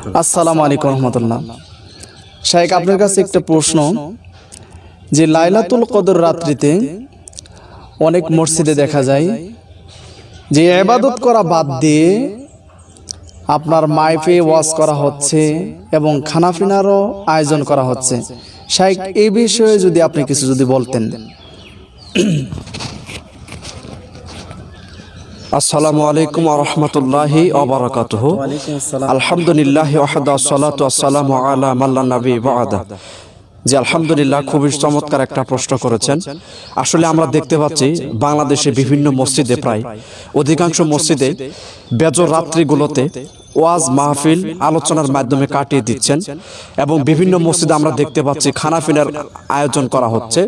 আসসালামু আলাইকুম রহমতুল্লাহ। শাহেক আপনার কাছে একটা প্রশ্ন যে লাইলাতুল কদর রাত্রিতে অনেক মসজিদে দেখা যায় যে এবাদত করা বাদ দিয়ে আপনার মাইফে ওয়াজ করা হচ্ছে এবং খানাফিনারও আয়োজন করা হচ্ছে। শাহেক এই বিষয়ে যদি আপনি কিছু যদি বলতেন। আসসালামু আলাইকুম রহমতুল্লাহি অবরাকাত আলহামদুলিল্লাহ ওয়াহদা সালাতু আসসালামু আলা মাল্লা নবী বাদা। যে আলহামদুলিল্লাহ, খুবই চমৎকার একটা প্রশ্ন করেছেন। আসলে আমরা দেখতে পাচ্ছি বাংলাদেশে বিভিন্ন মসজিদে প্রায় অধিকাংশ মসজিদে বেজর রাত্রিগুলোতে ওয়াজ মাহফিল আলোচনার মাধ্যমে কাটিয়ে দিচ্ছেন এবং বিভিন্ন মসজিদে আমরা দেখতে পাচ্ছি খানাফিনার আয়োজন করা হচ্ছে।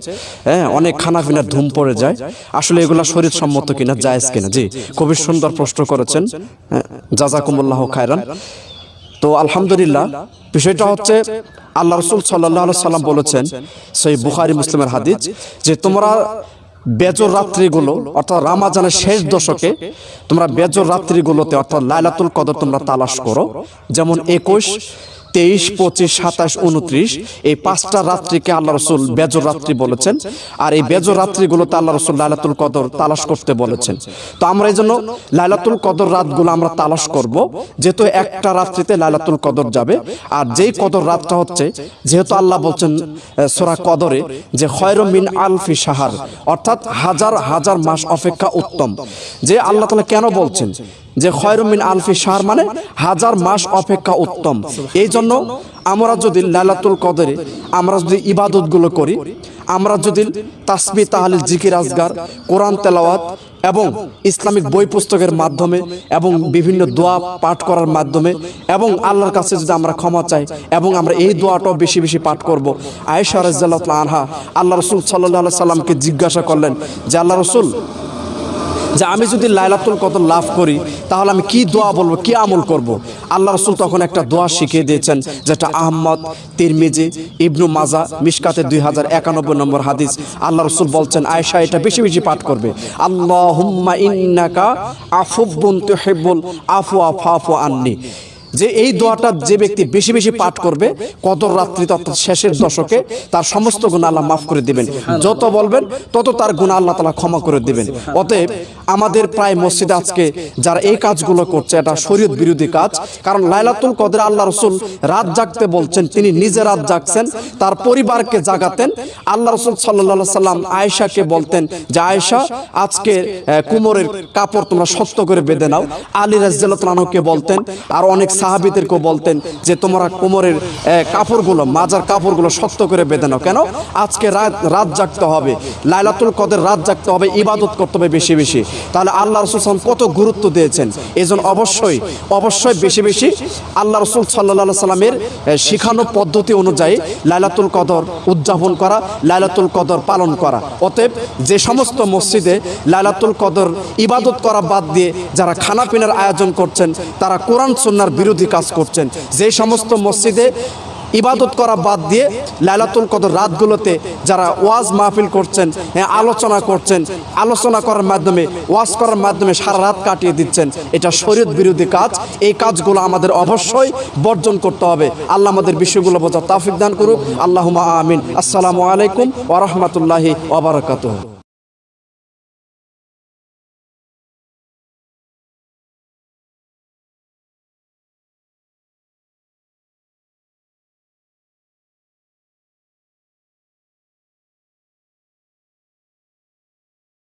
হ্যাঁ অনেক খানাফিনার ধুম পড়ে যায়। আসলে এগুলা শরীর সম্মত কিনা জায়েজ কিনা? জি খুবই সুন্দর প্রশ্ন করেছেন। হ্যাঁ, জাজাকুমুল্লাহ খায়রান। তো আলহামদুলিল্লাহ বিষয়টা হচ্ছে আল্লাহ রসুল সাল্লাহ সাল্লাম বলেছেন সেই বুখারি মুসলিমের হাদিস যে তোমরা বেজর রাত্রিগুলো, অর্থাৎ রামাজানের শেষ দশকে, তোমরা বেজর রাত্রিগুলোতে, অর্থাৎ লাইলাতুল কদর তোমরা তালাশ করো। যেমন একুশ তেইশ, পঁচিশ, সাতাশ, উনত্রিশ, এই পাঁচটা রাত্রিকে আল্লাহ রসুল বেজর রাত্রি বলেছেন। আর এই বেজর রাত্রিগুলোতে আল্লাহ রসুল লাইলাতুল কদর তালাশ করতে বলেছেন। তো আমরা এই জন্য লাইলাতুল কদর রাতগুলো আমরা তালাশ করব, যেহেতু একটা রাত্রিতে লাইলাতুল কদর যাবে। আর যেই কদর রাতটা হচ্ছে, যেহেতু আল্লাহ বলছেন সোরা কদরে যে খয়রম মিন আলফি সাহার অর্থাৎ হাজার হাজার মাস অপেক্ষা উত্তম। যে আল্লাহ তালা কেন বলছেন? যে খয়রুমিন আলফি শাহর মানে হাজার মাস অপেক্ষা উত্তম। এই জন্য আমরা যদি লালাতুল কদরে আমরা যদি ইবাদতগুলো করি, আমরা যদি তাসমি তাহলে জিকির, আজগার, কোরআন, তেলাওয়াত এবং ইসলামিক বই পুস্তকের মাধ্যমে এবং বিভিন্ন দোয়া পাঠ করার মাধ্যমে এবং আল্লাহর কাছে যদি আমরা ক্ষমা চাই এবং আমরা এই দোয়াটাও বেশি বেশি পাঠ করব। আয়েশা রাজ্লাহ আনহা আল্লাহ রসুল সাল্লাহ সাল্লামকে জিজ্ঞাসা করলেন যে, আল্লাহ রসুল যে আমি যদি লাইলাতুল কদর লাভ করি, তাহলে আমি কি দোয়া বলব, কি আমল করব। আল্লাহ রসুল তখন একটা দোয়া শিখিয়ে দিয়েছেন, যেটা আহম্মদ তিরমিজি, ইবনু মাজা মিসকাতে দুই হাজার একানব্বই নম্বর হাদিস। আল্লাহ রসুল বলছেন আয়সা এটা বেশি বেশি পাঠ করবে। আল্লাহ ইন্নাকা আফুব্বুন হেব্বুল আফু আফু আফু, আননি। যে এই দোয়াটা যে ব্যক্তি বেশি বেশি পাঠ করবে, কদর রাত্রি অর্থাৎ শেষের দশকে তার সমস্ত গুণ আল্লাহ মাফ করে দিবেন। যত বলবেন, তত তার গুণ আল্লাহ তালা ক্ষমা করে দিবেন। অতএব আমাদের প্রায় মসজিদে আজকে যারা এই কাজগুলো করছে, এটা শরীয়ত বিরোধী কাজ, কারণ লাইলাতুল কদর আল্লাহ রসুল রাত জাগতে বলছেন, তিনি নিজে রাত জাগছেন, তার পরিবারকে জাগাতেন। আল্লাহ রসুল সাল্লাহ সাল্লাম আয়েশাকে বলতেন যে, আয়েশা, আজকে কুমোরের কাপড় তোমরা শক্ত করে বেঁধে নাও। আলী রাজ্জালকে বলতেন, আর অনেক সাহাবিদেরকেও বলতেন যে তোমরা কোমরের কাপড়গুলো, মাজার কাপড়গুলো শক্ত করে বেঁধে নাও। কেন? আজকে রাত রাত জাগতে হবে। লাইলাতুল কদের রাত জাগতে হবে, ইবাদত করতে হবে বেশি বেশি। তাহলে আল্লাহ রসুল কত গুরুত্ব দিয়েছেন। এই জন্য অবশ্যই অবশ্যই বেশি বেশি আল্লাহ রসুল সাল্লাহ সাল্লামের শিখানো পদ্ধতি অনুযায়ী লাইলাতুল কদর উদযাপন করা, লাইলাতুল কদর পালন করা। অতএব যে সমস্ত মসজিদে লাইলাতুল কদর ইবাদত করা বাদ দিয়ে যারা খানাপিনার আয়োজন করছেন, তারা কোরআন সন্ন্যার বিরোধী কাজ করছেন। যে সমস্ত মসজিদে ইবাদত করা বাদ দিয়ে লাইলাতুল কদর রাতগুলোতে যারা ওয়াজ মাহফিল করছেন হ্যাঁ, আলোচনা করছেন আলোচনা করার মাধ্যমে ওয়াজ করার মাধ্যমে সারা রাত কাটিয়ে দিচ্ছেন এটা শরীয়ত বিরোধী কাজ। এই কাজগুলো আমাদের অবশ্যই বর্জন করতে হবে। আল্লাহ আমাদের বিষয়গুলো বোঝা তাফিক দান করুক। আল্লাহ আমিন। আসসালামু আলাইকুম ওরহমতুল্লাহি ওবরাকাতুহ